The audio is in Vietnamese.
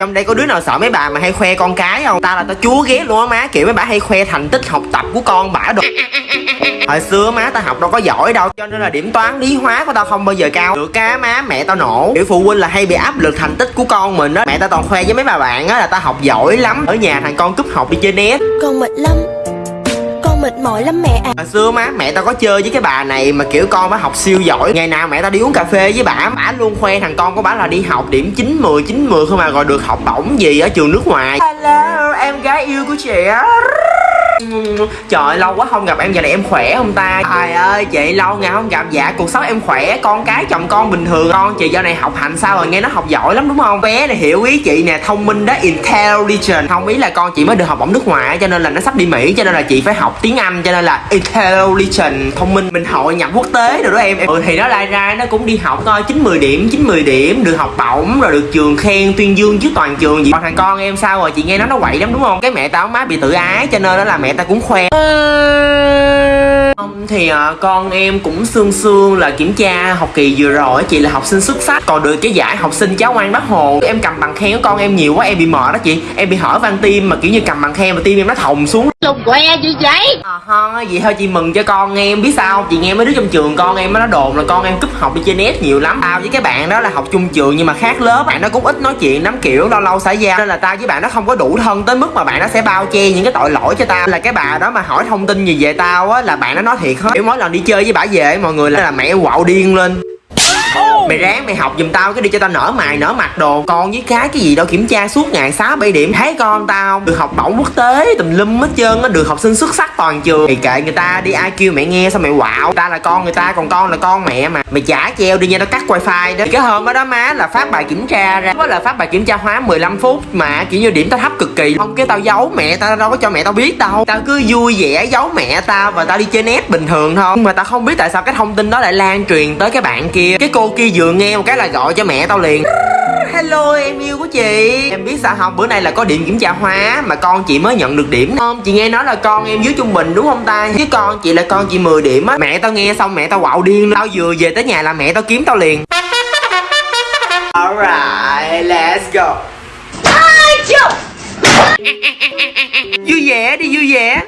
trong đây có đứa nào sợ mấy bà mà hay khoe con cái không? Ta là tao chúa ghét luôn á má. Kiểu mấy bà hay khoe thành tích học tập của con bả đồ. Hồi xưa má, tao học đâu có giỏi đâu. Cho nên là điểm toán, lý hóa của tao không bao giờ cao. Được cá má, mẹ tao nổ. Kiểu phụ huynh là hay bị áp lực thành tích của con mình đó mẹ tao toàn khoe với mấy bà bạn á là tao học giỏi lắm. Ở nhà thằng con cúp học đi chơi né Con mệt lắm mỏi lắm mẹ à. Hồi xưa má mẹ tao có chơi với cái bà này mà kiểu con bả học siêu giỏi. Ngày nào mẹ tao đi uống cà phê với bả bả luôn khoe thằng con của bả là đi học điểm 9 10 9 10 không mà rồi được học bổng gì ở trường nước ngoài. Hello em gái yêu của chị á Trời ơi, lâu quá không gặp em giờ này em khỏe không ta? Trời ơi chị lâu ngày không gặp. Dạ cuộc sống em khỏe Con cái chồng con bình thường. Con chị giờ này học hành sao rồi? Nghe nó học giỏi lắm đúng không? Bé này hiểu ý chị nè Thông minh đó Intelligent. Không ý là con chị mới được học bổng nước ngoài Cho nên là nó sắp đi Mỹ Cho nên là chị phải học tiếng Anh Cho nên là Intelligent Thông minh. Mình hội nhập quốc tế rồi đó em. Ừ thì nó lai ra Nó cũng đi học ờ, coi 9-10 điểm 9-10 điểm Được học bổng Rồi được trường khen tuyên dương trước toàn trường. Gì Còn thằng con em sao rồi? Chị nghe nó nó quậy lắm đúng không? Cái mẹ tao má bị tự ái Cho nên đó là mẹ tao cũng khoe. Thì à, con em cũng xương xương là kiểm tra học kỳ vừa rồi chị là học sinh xuất sắc. Còn được cái giải học sinh cháu ngoan bác hồ em cầm bằng khen của con em nhiều quá em bị mệt đó chị. Em bị hỏi van tim mà kiểu như cầm bằng khen mà tim em nó thòng xuống. Lùng que gì vậy? à, ha, vậy thôi chị mừng cho con em biết sao không? chị nghe mấy đứa trong trường con em nó đồn là con em cúp học đi chơi net nhiều lắm. Tao với cái bạn đó là học chung trường nhưng mà khác lớp bạn nó cũng ít nói chuyện lắm kiểu lâu lâu xã giao. Nên là tao với bạn nó không có đủ thân tới mức mà bạn nó sẽ bao che những cái tội lỗi cho tao. Là cái bà đó mà hỏi thông tin gì về tao á, là bạn nó nói thiệt hết. Kiểu mỗi lần đi chơi với bả về, mọi người là mẹ quạo điên lên mày ráng, mày học giùm tao, cái đi cho tao nở mày, nở mặt đồ. Con với cái cái gì đâu, kiểm tra suốt ngày, sáu, bảy điểm. Thấy con tao không được học bổng quốc tế, tùm lum hết trơn á, được học sinh xuất sắc toàn trường. Thì kệ người ta đi, ai kêu mẹ nghe sao mày quạo. Ta là con người ta, còn con là con mẹ mà. Mày trả treo đi nha, tao cắt wifi đó. Thì cái hôm đó đó má là phát bài kiểm tra ra. Đó là phát bài kiểm tra hóa 15 phút mà, kiểu như điểm tao thấp cực kỳ. Không, cái tao giấu mẹ tao, đâu có cho mẹ tao biết đâu. Tao cứ vui vẻ giấu mẹ tao và tao đi chơi net bình thường thôi. Nhưng mà tao không biết tại sao cái thông tin đó lại lan truyền tới cái bạn kia. Cái cô kia vừa nghe một cái là gọi cho mẹ tao liền. Hello em yêu của chị. Em biết sao không bữa nay là có điểm kiểm tra hóa Mà con chị mới nhận được điểm. Không Chị nghe nói là con em dưới trung bình đúng không ta? Chứ con chị là con chị 10 điểm á. Mẹ tao nghe xong mẹ tao quạo điên Tao vừa về tới nhà là mẹ tao kiếm tao liền. Alright let's go. Vui vẻ đi vui vẻ